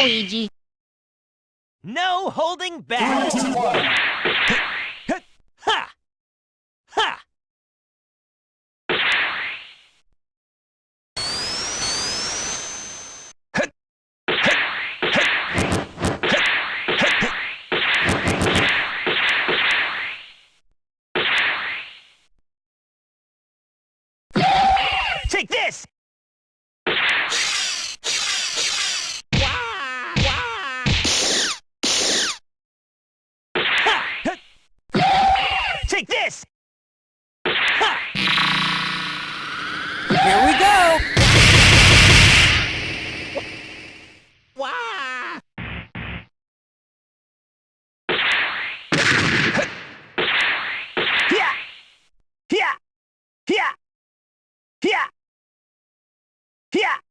Luigi. No holding back. Ha! Ha! Take this! Ha! Take this! Ha! Here we go! Wah! Here! Here!